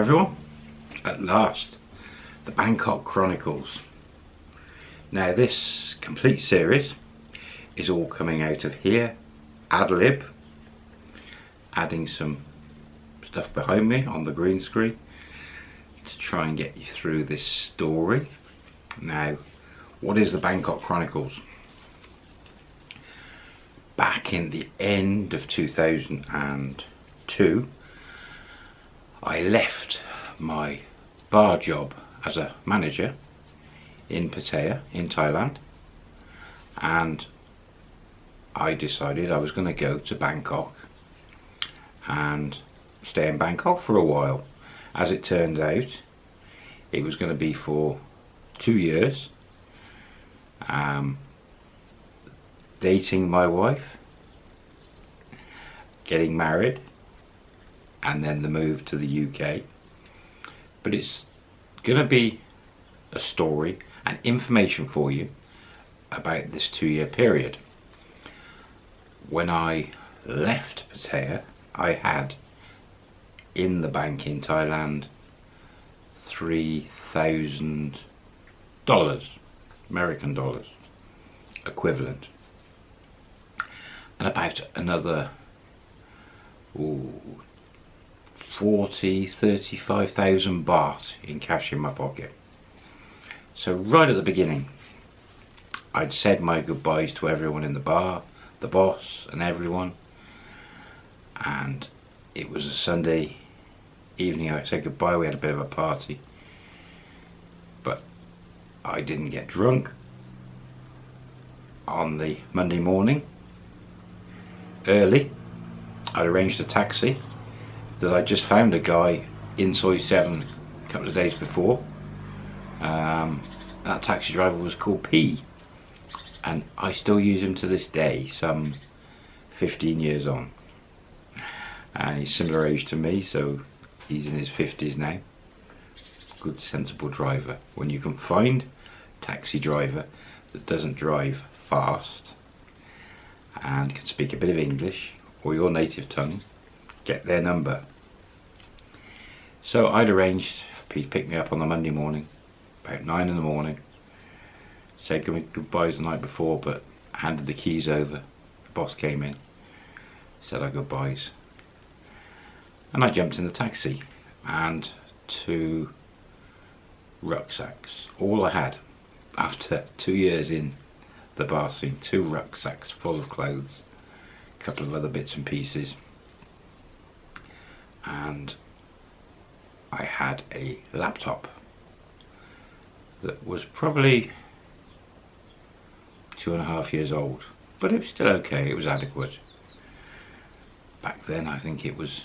everyone. At last, the Bangkok Chronicles. Now this complete series is all coming out of here, Adlib, adding some stuff behind me on the green screen to try and get you through this story. Now, what is the Bangkok Chronicles? Back in the end of 2002, I left my bar job as a manager in Pattaya in Thailand and I decided I was going to go to Bangkok and stay in Bangkok for a while. As it turned out it was going to be for two years um, dating my wife getting married and then the move to the UK. But it's going to be a story and information for you about this two year period. When I left Pattaya, I had in the bank in Thailand $3,000 American dollars equivalent and about another ooh, 40, 35,000 baht in cash in my pocket. So right at the beginning, I'd said my goodbyes to everyone in the bar, the boss and everyone. And it was a Sunday evening, I said goodbye, we had a bit of a party. But I didn't get drunk on the Monday morning, early. I'd arranged a taxi that I just found a guy in Soi 7 a couple of days before. Um, that taxi driver was called P and I still use him to this day, some 15 years on. And he's similar age to me, so he's in his 50s now. Good sensible driver. When you can find taxi driver that doesn't drive fast and can speak a bit of English or your native tongue, get their number. So I'd arranged for Pete to pick me up on the Monday morning, about 9 in the morning. Said goodbyes the night before, but handed the keys over. The boss came in, said our goodbyes. And I jumped in the taxi and two rucksacks. All I had after two years in the bar scene, two rucksacks full of clothes a couple of other bits and pieces and I had a laptop that was probably two and a half years old but it was still okay, it was adequate back then I think it was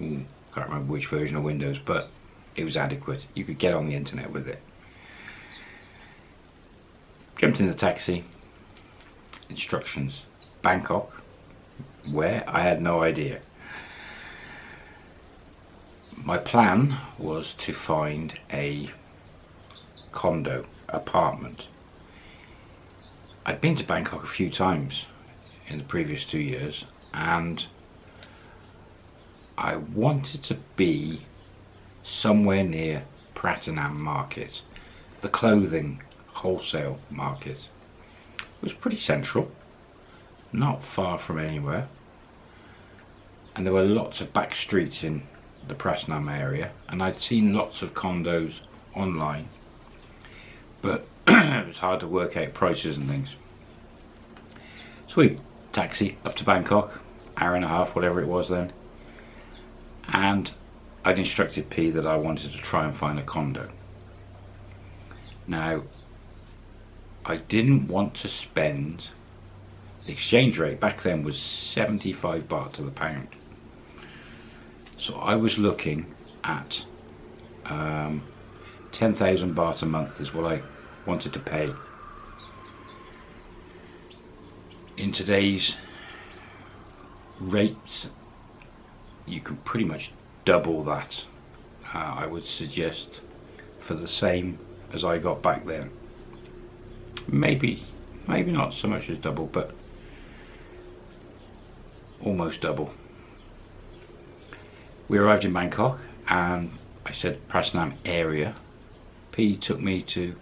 ooh, can't remember which version of Windows but it was adequate you could get on the internet with it jumped in the taxi instructions Bangkok. Where? I had no idea. My plan was to find a condo, apartment. I'd been to Bangkok a few times in the previous two years and I wanted to be somewhere near Pratunam market, the clothing wholesale market. It was pretty central not far from anywhere and there were lots of back streets in the Pratunam area and I'd seen lots of condos online but it was hard to work out prices and things so we taxi up to Bangkok hour and a half whatever it was then and I'd instructed P that I wanted to try and find a condo now I didn't want to spend the exchange rate back then was 75 baht to the pound. So I was looking at um, 10,000 baht a month is what I wanted to pay. In today's rates, you can pretty much double that. Uh, I would suggest for the same as I got back then. Maybe, maybe not so much as double, but almost double. We arrived in Bangkok and I said Pratunam area. P took me to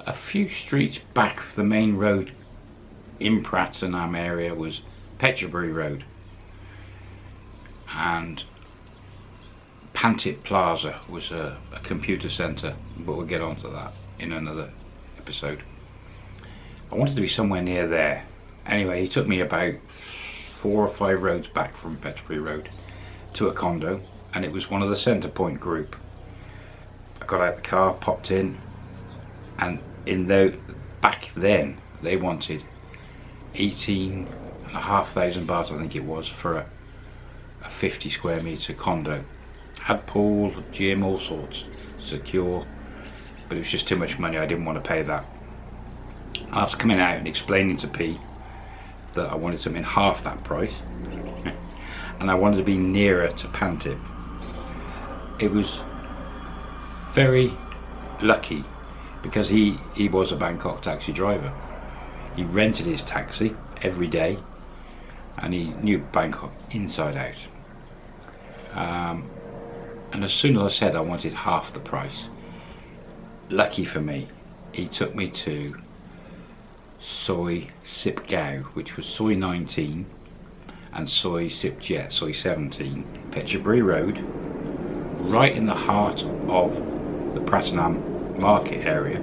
a few streets back the main road in Pratunam area was Phetchaburi Road and Pantip Plaza was a, a computer centre but we'll get onto that in another episode. I wanted to be somewhere near there. Anyway, he took me about four or five roads back from Phetchaburi Road to a condo and it was one of the Centrepoint group. I got out the car, popped in and in the back then they wanted 18 and a half thousand baht I think it was for a, a 50 square meter condo had pool, gym, all sorts secure but it was just too much money I didn't want to pay that after coming out and explaining to P that I wanted something half that price and I wanted to be nearer to Pantip. It was very lucky because he he was a Bangkok taxi driver. He rented his taxi every day and he knew Bangkok inside out. Um, and as soon as I said I wanted half the price lucky for me he took me to Soi Sip Gao which was Soi 19 and Soi Sip Jet Soi 17 Phetchaburi Road right in the heart of the Pratunam market area.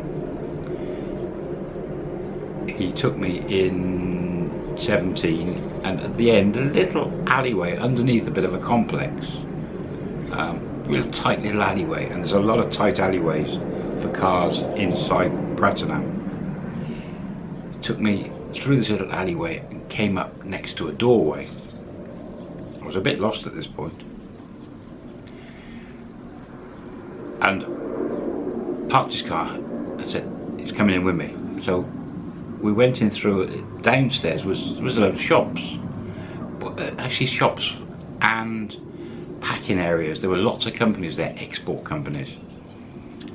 He took me in 17 and at the end a little alleyway underneath a bit of a complex um, real tight little alleyway and there's a lot of tight alleyways for cars inside Pratunam took me through this little alleyway and came up next to a doorway was a bit lost at this point. And parked his car and said he's coming in with me. So we went in through downstairs was was a load of shops but uh, actually shops and packing areas. There were lots of companies there export companies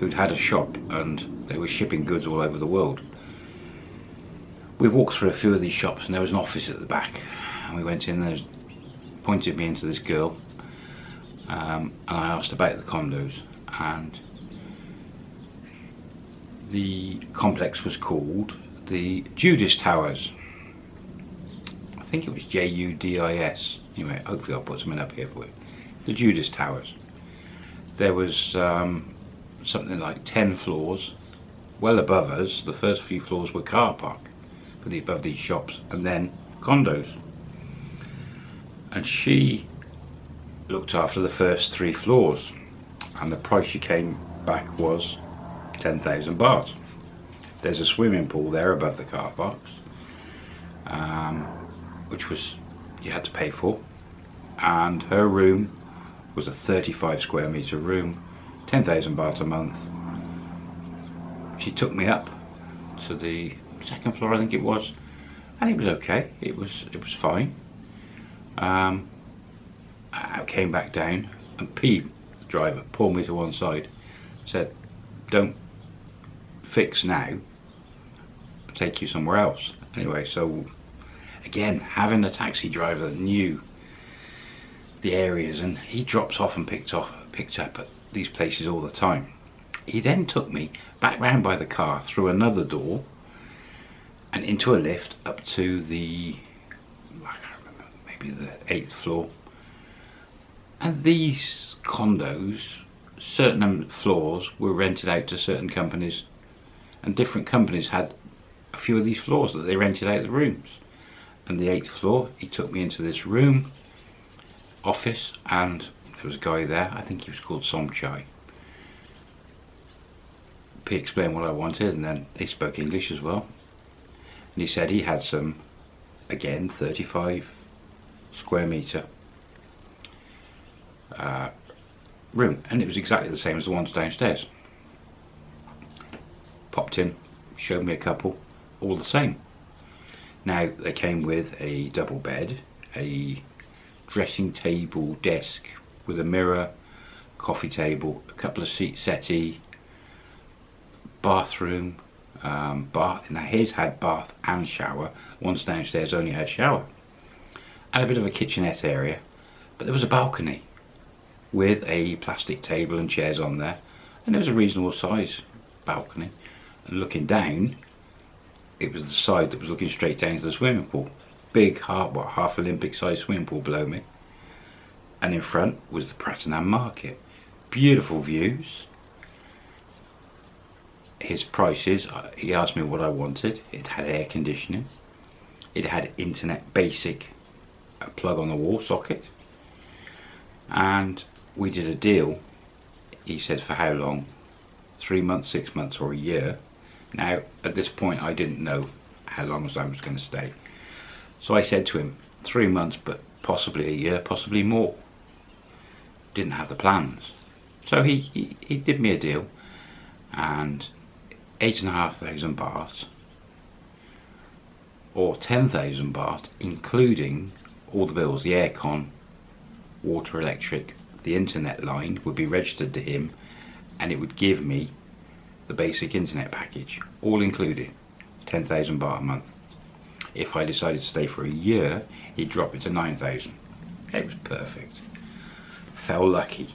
who'd had a shop and they were shipping goods all over the world. We walked through a few of these shops and there was an office at the back. And we went in there pointed me into this girl um, and I asked about the condos and the complex was called the Judis Towers. I think it was J-U-D-I-S. Anyway, hopefully I'll put something up here for you. The Judis Towers. There was um, something like 10 floors. Well above us, the first few floors were car park above these shops and then condos. And she looked after the first three floors. And the price she came back was 10,000 baht. There's a swimming pool there above the car parks um, which was you had to pay for. And her room was a 35 square meter room 10,000 baht a month. She took me up to the second floor I think it was and it was okay. It was it was fine um, I came back down and P the driver pulled me to one side said don't fix now take you somewhere else. Anyway, so again, having a taxi driver that knew the areas and he drops off and picked off picked up at these places all the time. He then took me back round by the car through another door and into a lift up to the maybe the eighth floor. And these condos, certain floors were rented out to certain companies and different companies had a few of these floors that they rented out the rooms. And the eighth floor, he took me into this room, office, and there was a guy there, I think he was called Somchai. He explained what I wanted and then he spoke English as well. And he said he had some, again, 35 square meter uh, room. And it was exactly the same as the ones downstairs. Popped in, showed me a couple, all the same. Now they came with a double bed, a dressing table desk with a mirror, coffee table, a couple of seat settee, bathroom, um, bath. Now his had bath and shower. One's downstairs only had shower, and a bit of a kitchenette area, but there was a balcony with a plastic table and chairs on there and it was a reasonable size balcony. And looking down it was the side that was looking straight down to the swimming pool. Big half what half Olympic sized swimming pool below me. And in front was the Pratunam market. Beautiful views. His prices uh, he asked me what I wanted. It had air conditioning. It had internet basic a plug on the wall socket. And we did a deal he said for how long? Three months six months or a year. Now at this point I didn't know how long I was going to stay. So I said to him three months but possibly a year possibly more. Didn't have the plans. So he, he, he did me a deal and eight and a half thousand baht or 10,000 baht including all the bills, the aircon, water, electric, the internet line would be registered to him and it would give me the basic internet package, all included, 10,000 baht a month. If I decided to stay for a year, he'd drop it to 9,000. It was perfect. Fell lucky.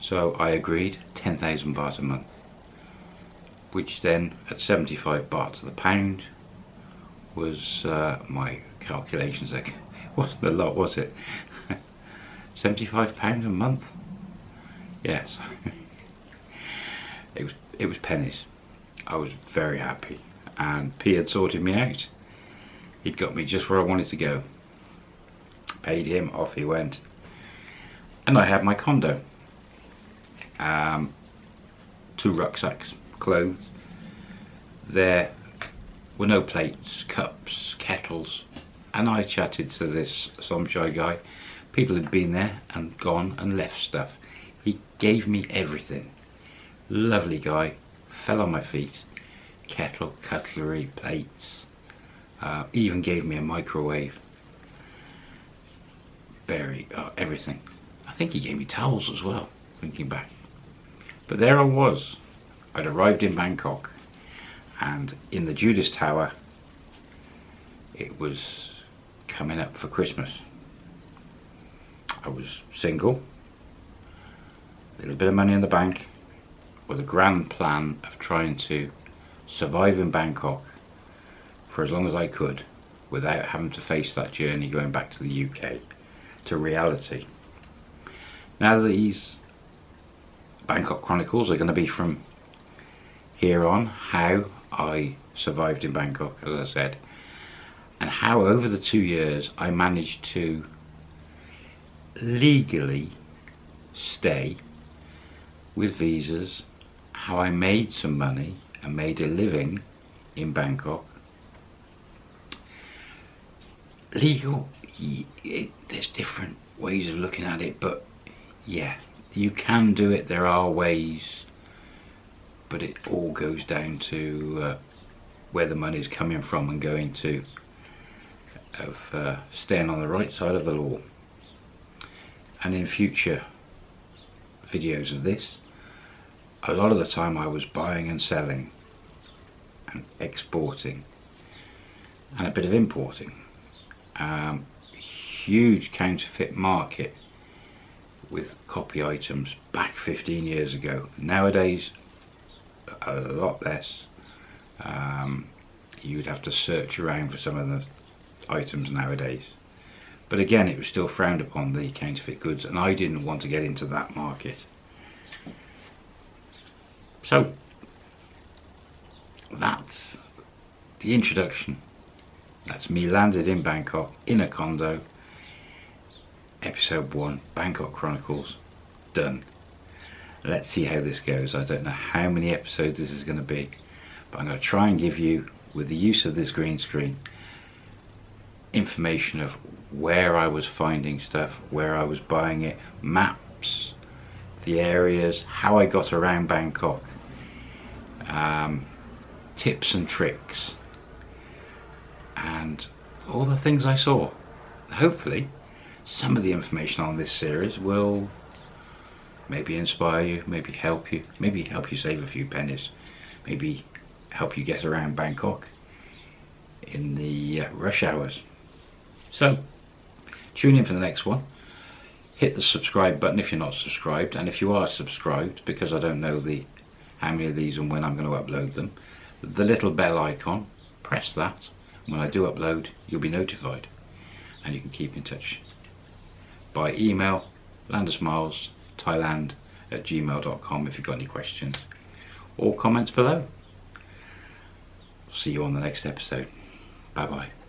So I agreed, 10,000 baht a month. Which then, at 75 baht to the pound, was uh, my calculations. It wasn't a lot, was it? 75 pounds a month. Yes. it was it was pennies. I was very happy, and P had sorted me out. He'd got me just where I wanted to go. Paid him, off he went, and I had my condo. Um, two rucksacks, clothes. There were no plates, cups, kettles, and I chatted to this Somchai guy. People had been there and gone and left stuff. He gave me everything. Lovely guy, fell on my feet. Kettle, cutlery, plates. Uh, even gave me a microwave. Berry, uh, everything. I think he gave me towels as well, thinking back. But there I was. I'd arrived in Bangkok and in the Judis Tower it was coming up for Christmas. I was single a little bit of money in the bank with a grand plan of trying to survive in Bangkok for as long as I could without having to face that journey going back to the UK to reality. Now these Bangkok Chronicles are going to be from here on how I survived in Bangkok, as I said, and how over the two years I managed to legally stay with visas, how I made some money and made a living in Bangkok. Legal, it, there's different ways of looking at it, but yeah, you can do it. There are ways but it all goes down to uh, where the money is coming from and going to of uh, staying on the right side of the law. And in future videos of this a lot of the time I was buying and selling and exporting and a bit of importing. Um, huge counterfeit market with copy items back 15 years ago. Nowadays a lot less. Um, you'd have to search around for some of the items nowadays. But again, it was still frowned upon the counterfeit goods, and I didn't want to get into that market. So, that's the introduction. That's me landed in Bangkok in a condo. Episode 1, Bangkok Chronicles, done let's see how this goes. I don't know how many episodes this is going to be but I'm going to try and give you with the use of this green screen information of where I was finding stuff where I was buying it maps the areas how I got around Bangkok um, tips and tricks and all the things I saw. Hopefully some of the information on this series will maybe inspire you, maybe help you, maybe help you save a few pennies, maybe help you get around Bangkok in the uh, rush hours. So, tune in for the next one. hit the subscribe button if you're not subscribed and if you are subscribed because I don't know the how many of these and when I'm going to upload them the little bell icon press that when I do upload you'll be notified and you can keep in touch by email landusmiles thailand at gmail.com if you've got any questions or comments below. See you on the next episode. Bye bye